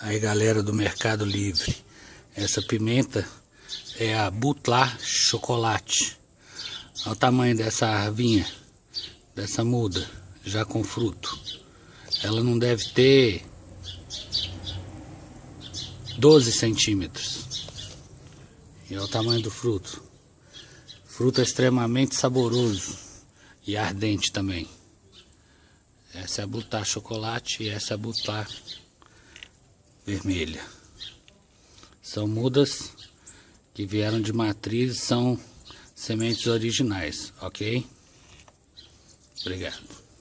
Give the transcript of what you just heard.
Aí galera do Mercado Livre, essa pimenta é a Butlar Chocolate. Olha o tamanho dessa arvinha, dessa muda, já com fruto. Ela não deve ter 12 centímetros. E olha o tamanho do fruto. Fruto extremamente saboroso e ardente também. Essa é a Butlar Chocolate e essa é a vermelha. São mudas que vieram de matriz, são sementes originais, ok? Obrigado.